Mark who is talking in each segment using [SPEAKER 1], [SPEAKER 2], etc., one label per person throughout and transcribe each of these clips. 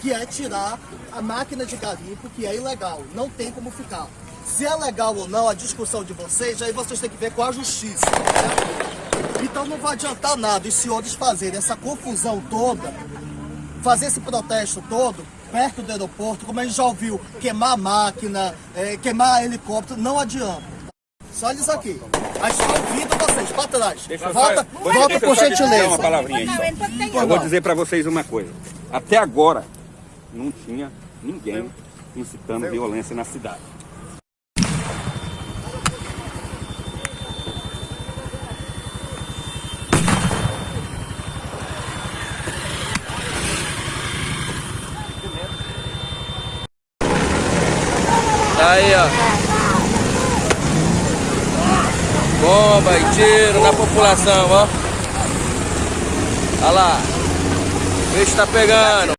[SPEAKER 1] que é tirar a máquina de garimpo, que é ilegal, não tem como ficar. Se é legal ou não a discussão de vocês, aí vocês têm que ver com a justiça. Né? Então não vai adiantar nada os senhores fazerem essa confusão toda, fazer esse protesto todo, perto do aeroporto, como a gente já ouviu, queimar máquina, é, queimar helicóptero, não adianta. Só isso aqui. A gente está ouvindo vocês, para trás.
[SPEAKER 2] Deixa
[SPEAKER 1] volta,
[SPEAKER 2] só,
[SPEAKER 1] volta por
[SPEAKER 2] só
[SPEAKER 1] gentileza.
[SPEAKER 2] Uma palavrinha aí, só. Eu vou dizer para vocês uma coisa. Até agora, não tinha ninguém incitando violência na cidade.
[SPEAKER 3] Tá aí, ó. Bomba e tiro na população, ó. Olha lá. O bicho tá pegando.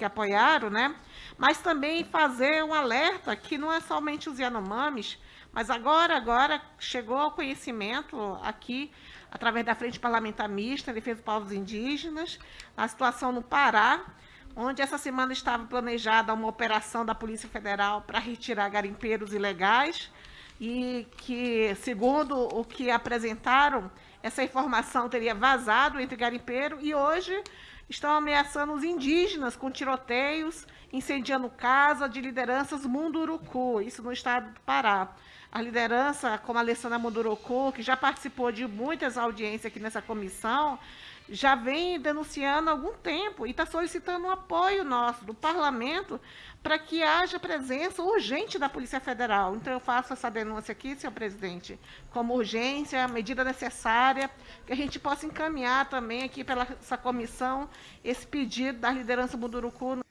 [SPEAKER 4] Que apoiaram, né? Mas também fazer um alerta que não é somente os Yanomamis, mas agora, agora chegou ao conhecimento aqui, através da Frente Parlamentar Mista, Defesa dos Povos Indígenas, a situação no Pará, onde essa semana estava planejada uma operação da Polícia Federal para retirar garimpeiros ilegais, e que, segundo o que apresentaram, essa informação teria vazado entre garimpeiro e hoje estão ameaçando os indígenas com tiroteios, incendiando casa de lideranças Munduruku, isso no estado do Pará. A liderança, como a Alessandra Munduruku, que já participou de muitas audiências aqui nessa comissão, já vem denunciando há algum tempo e está solicitando um apoio nosso, do parlamento, para que haja presença urgente da Polícia Federal. Então, eu faço essa denúncia aqui, senhor presidente, como urgência, medida necessária, que a gente possa encaminhar também aqui pela essa comissão esse pedido da liderança Munduruku.